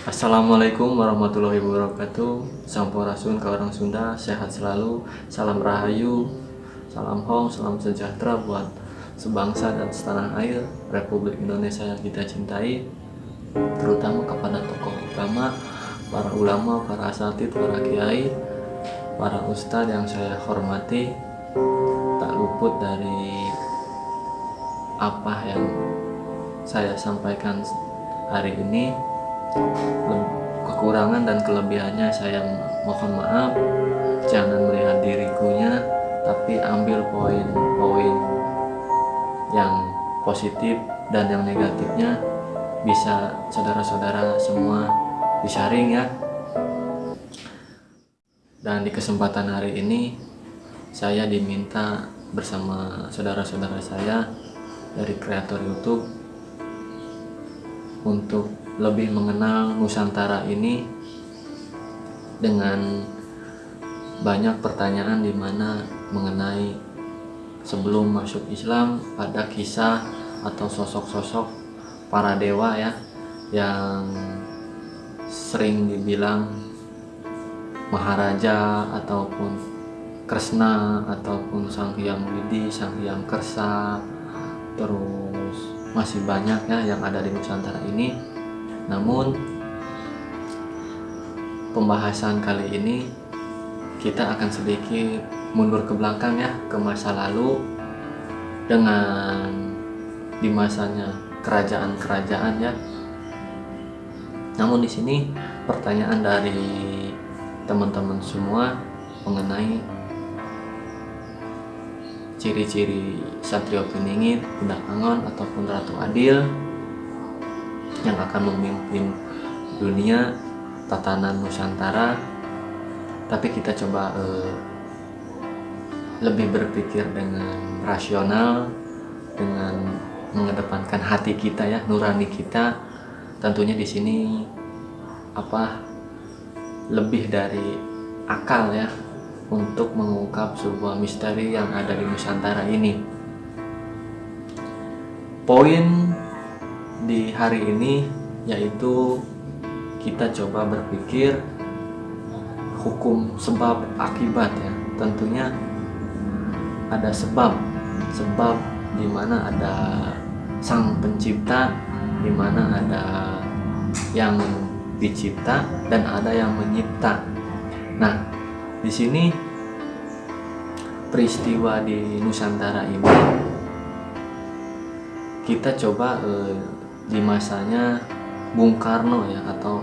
Assalamualaikum warahmatullahi wabarakatuh. Sampurasun ke orang Sunda Sehat selalu. Salam Rahayu Salam Hong Salam sejahtera buat sebangsa dan setanah air Republik Indonesia yang kita cintai Terutama kepada tokoh utama Para ulama, para asatid, para kiai Para ustadz yang saya hormati. Tak luput dari Apa yang saya sampaikan hari ini kekurangan dan kelebihannya saya mohon maaf. Jangan melihat dirikunya tapi ambil poin-poin yang positif dan yang negatifnya. Bisa saudara-saudara semua disaring ya. Dan di kesempatan hari ini saya diminta bersama saudara-saudara saya dari kreator YouTube untuk lebih mengenal Nusantara ini dengan banyak pertanyaan di mana mengenai sebelum masuk Islam pada kisah atau sosok-sosok para dewa ya yang sering dibilang Maharaja ataupun Kresna ataupun Sang Hyang Widi, Sang Hyang Kersa. Terus masih banyak ya yang ada di Nusantara ini namun pembahasan kali ini kita akan sedikit mundur ke belakang ya ke masa lalu dengan di masanya kerajaan-kerajaan ya. Namun di sini pertanyaan dari teman-teman semua mengenai ciri-ciri Satrio Piningit, Budak Angon ataupun Ratu Adil yang akan memimpin dunia tatanan Nusantara. Tapi kita coba uh, lebih berpikir dengan rasional dengan mengedepankan hati kita ya nurani kita. Tentunya di sini apa lebih dari akal ya untuk mengungkap sebuah misteri yang ada di Nusantara ini. Poin di hari ini yaitu kita coba berpikir hukum sebab akibat ya. Tentunya ada sebab sebab di mana ada sang pencipta di mana ada yang dicipta dan ada yang menyipta. Nah di sini peristiwa di Nusantara ini kita coba eh, di masanya Bung Karno ya atau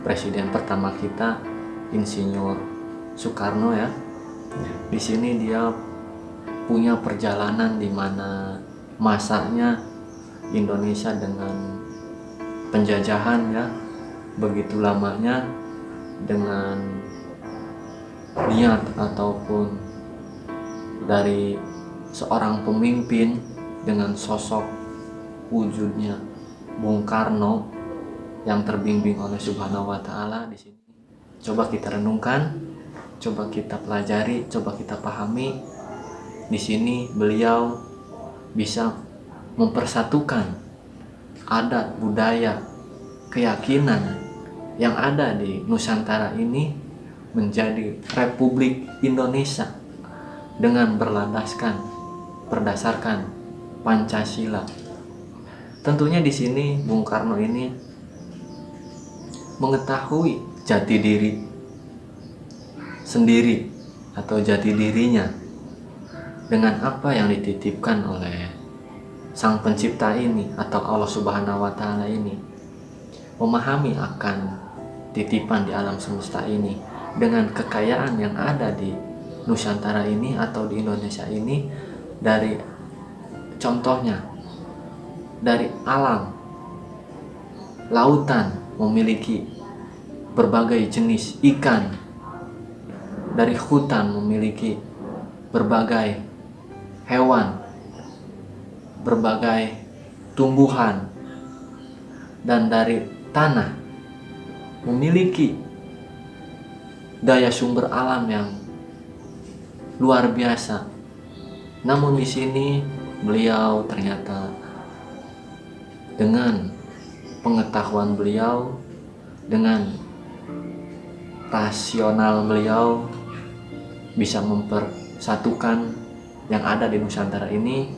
presiden pertama kita Insinyur Soekarno ya. Di sini dia punya perjalanan di mana masanya Indonesia dengan penjajahan ya begitu lamanya dengan niat ataupun dari seorang pemimpin dengan sosok wujudnya Bung Karno yang terbimbing oleh Subhanahu wa taala di sini. Coba kita renungkan, coba kita pelajari, coba kita pahami. Di sini beliau bisa mempersatukan adat, budaya, keyakinan yang ada di Nusantara ini menjadi Republik Indonesia dengan berlandaskan berdasarkan Pancasila Tentunya di sini Bung Karno ini mengetahui jati diri sendiri atau jati dirinya dengan apa yang dititipkan oleh sang pencipta ini atau Allah Subhanahu wa taala ini memahami akan titipan di alam semesta ini dengan kekayaan yang ada di Nusantara ini atau di Indonesia ini dari contohnya dari alam lautan memiliki berbagai jenis ikan. Dari hutan memiliki berbagai hewan berbagai tumbuhan. Dan dari tanah memiliki daya sumber alam yang luar biasa. Namun di sini beliau ternyata dengan pengetahuan beliau dengan rasional beliau bisa mempersatukan yang ada di Nusantara ini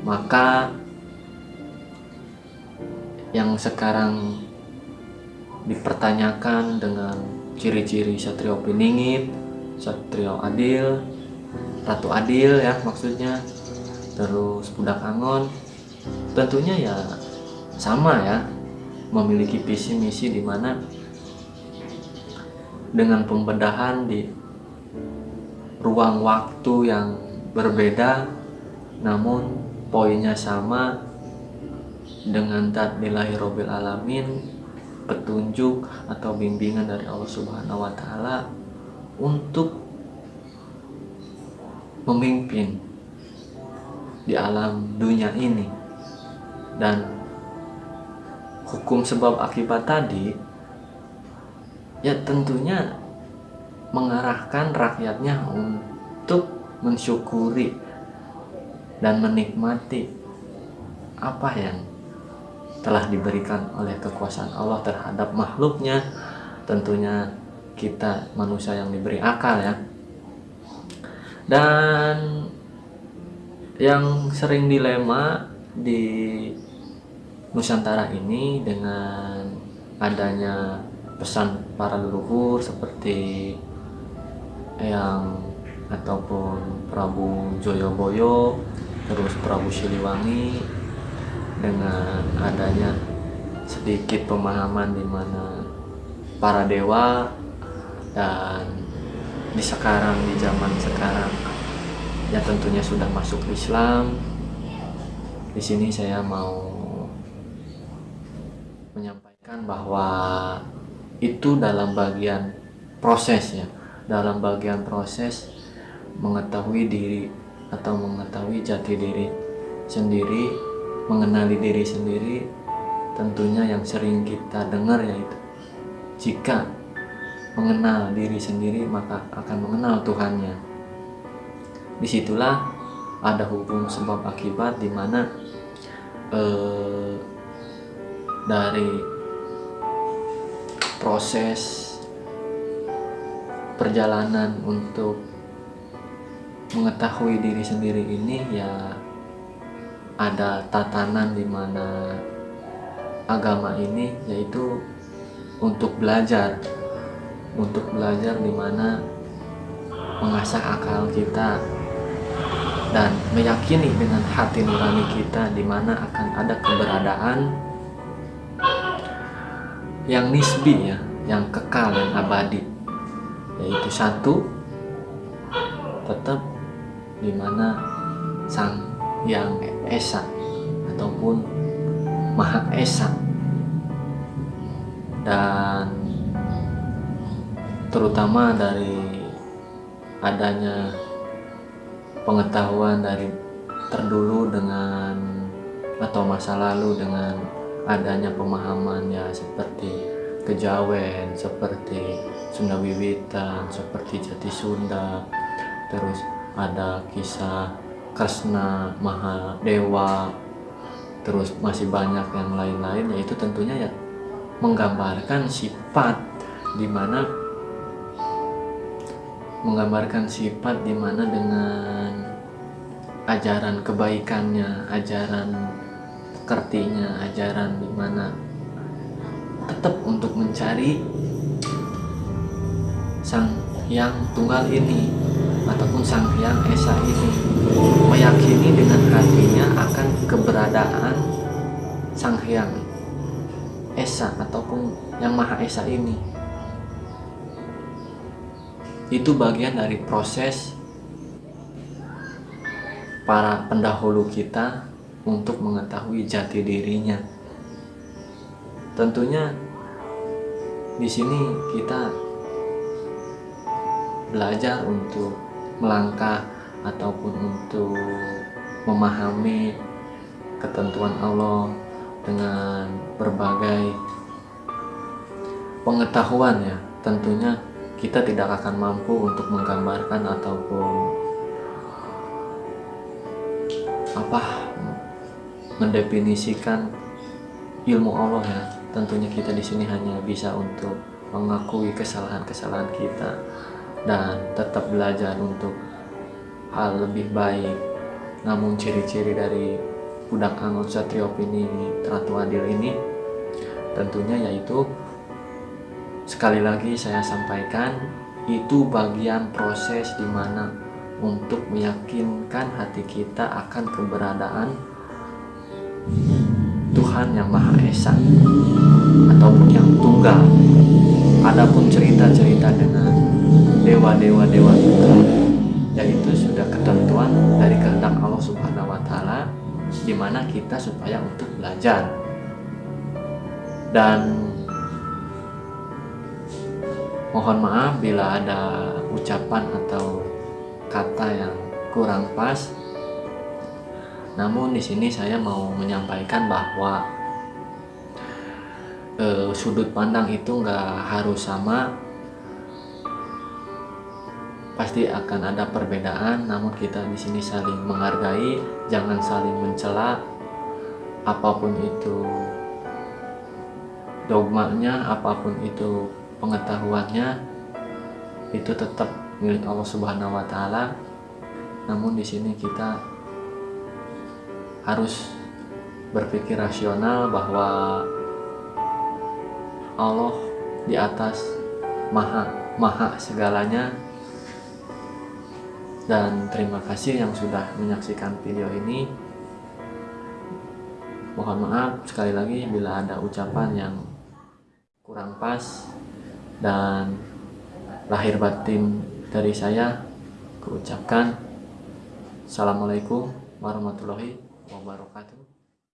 maka yang sekarang dipertanyakan dengan ciri-ciri Satrio Piningit, Satrio Adil, Ratu Adil ya maksudnya, terus Budak Angon, tentunya ya sama ya, memiliki visi misi di mana dengan pembedahan di ruang waktu yang berbeda, namun poinnya sama dengan tatbilahi robil alamin petunjuk atau bimbingan dari Allah Subhanahu wa taala untuk memimpin di alam dunia ini. Dan hukum sebab akibat tadi ya tentunya mengarahkan rakyatnya untuk mensyukuri dan menikmati apa yang telah diberikan oleh kekuasaan Allah terhadap makhluknya. Tentunya kita manusia yang diberi akal ya. Dan yang sering dilema di Nusantara ini dengan adanya pesan para leluhur seperti yang ataupun Prabu Joyoboyo terus Prabu Siliwangi dengan adanya sedikit pemahaman di mana para dewa dan di sekarang di zaman sekarang ya tentunya sudah masuk Islam. Di sini saya mau menyampaikan bahwa itu dalam bagian proses ya dalam bagian proses mengetahui diri atau mengetahui jati diri sendiri mengenali diri sendiri tentunya yang sering kita dengar yaitu jika mengenal diri sendiri maka akan mengenal Tuhannya. Di situlah ada hukum sebab akibat di mana eh, dari proses perjalanan untuk mengetahui diri sendiri ini ya ada tatanan di mana agama ini yaitu untuk belajar untuk belajar di mana mengasah akal kita dan meyakini dengan hati nurani kita di mana akan ada keberadaan yang nisbi ya, yang kekal dan abadi. Yaitu satu tetap di mana sang yang esa ataupun maha esa. Dan terutama dari adanya pengetahuan dari terdulu dengan atau masa lalu dengan adanya pemahaman ya seperti kejawen, seperti Sunda Wiwitan, seperti Jati Sunda, terus ada kisah Kresna, Mahadewa, terus masih banyak yang lain-lain yaitu tentunya ya menggambarkan sifat di mana menggambarkan sifat di mana dengan ajaran kebaikannya, ajaran kertinya, ajaran di mana tetap untuk mencari sang yang tunggal ini ataupun sang yang esa ini. Meyakini dengan hatinya akan keberadaan sang hyang esa ataupun yang maha esa ini. Itu bagian dari proses para pendahulu kita untuk mengetahui jati dirinya. Tentunya di sini kita belajar untuk melangkah ataupun untuk memahami ketentuan Allah dengan berbagai pengetahuan ya. Tentunya kita tidak akan mampu untuk menggambarkan ataupun apa mendefinisikan ilmu Allah ya tentunya kita di sini hanya bisa untuk mengakui kesalahan-kesalahan kita dan tetap belajar untuk hal lebih baik. Namun ciri-ciri dari budak Angon Satrio ini Ratu Adil ini tentunya yaitu sekali lagi saya sampaikan itu bagian proses di mana untuk meyakinkan hati kita akan keberadaan Tuhan yang Maha Esa ataupun yang tunggal. Adapun cerita-cerita dengan dewa-dewa dewa itu sudah ketentuan dari kehendak Allah Subhanahu wa taala di mana kita supaya untuk belajar. Dan mohon maaf bila ada ucapan atau kata yang kurang pas. Namun di sini saya mau menyampaikan bahwa eh, sudut pandang itu nggak harus sama. Pasti akan ada perbedaan, namun kita di sini saling menghargai, jangan saling mencela. Apa pun itu dogmanya, apa pun itu pengetahuannya, itu tetap milik Allah Subhanahu wa taala. Namun di sini kita harus berpikir rasional bahwa Allah di atas maha maha segalanya. Dan terima kasih yang sudah menyaksikan video ini. Mohon maaf sekali lagi bila ada ucapan yang kurang pas dan lahir batin dari saya kuucapkan. Assalamualaikum warahmatullahi wabarakatuh